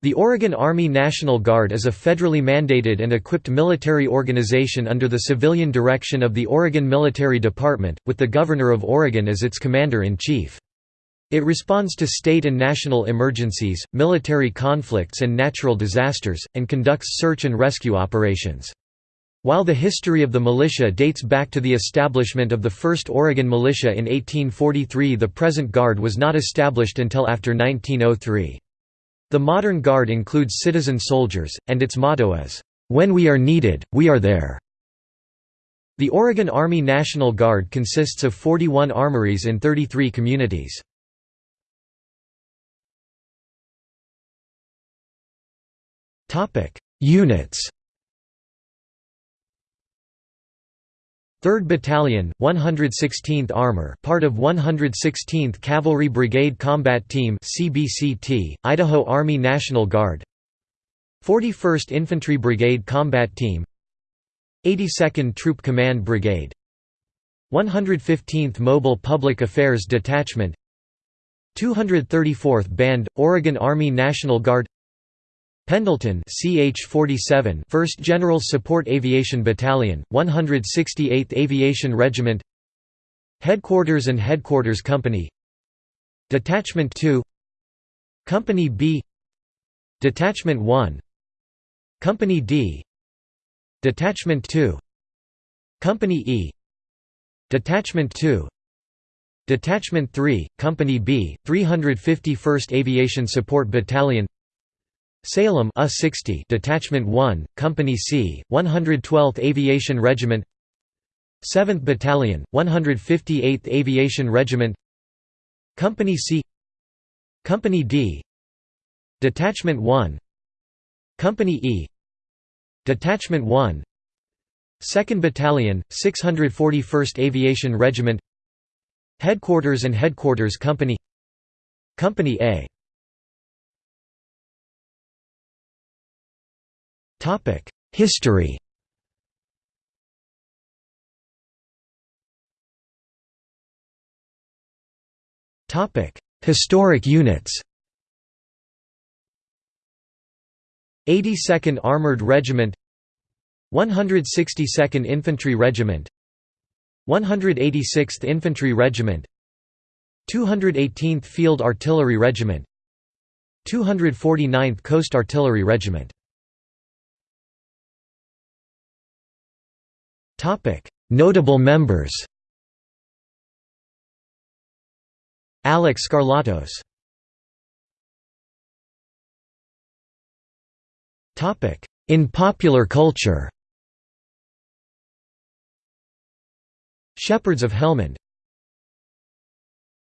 The Oregon Army National Guard is a federally mandated and equipped military organization under the civilian direction of the Oregon Military Department, with the Governor of Oregon as its commander-in-chief. It responds to state and national emergencies, military conflicts and natural disasters, and conducts search and rescue operations. While the history of the militia dates back to the establishment of the first Oregon militia in 1843 the present Guard was not established until after 1903. The modern Guard includes citizen soldiers, and its motto is, "'When we are needed, we are there'". The Oregon Army National Guard consists of 41 armories in 33 communities. Units 3rd Battalion, 116th Armor part of 116th Cavalry Brigade Combat Team CBCT, Idaho Army National Guard. 41st Infantry Brigade Combat Team. 82nd Troop Command Brigade. 115th Mobile Public Affairs Detachment. 234th Band, Oregon Army National Guard Pendleton CH-47 1st General Support Aviation Battalion, 168th Aviation Regiment. Headquarters and Headquarters Company. Detachment 2 Company B. Detachment 1 Company D. Detachment 2 Company E. Detachment 2 Detachment 3, Company B, 351st Aviation Support Battalion Salem A 60 Detachment 1, Company C, 112th Aviation Regiment 7th Battalion, 158th Aviation Regiment Company C Company D Detachment 1 Company E Detachment 1 2nd Battalion, 641st Aviation Regiment Headquarters and Headquarters Company Company A History. Topic: Historic units. 82nd Armored Regiment. 162nd Infantry Regiment. 186th Infantry Regiment. 218th Field Artillery Regiment. 249th Coast Artillery Regiment Notable members Alex Skarlatos In popular culture Shepherds of Helmand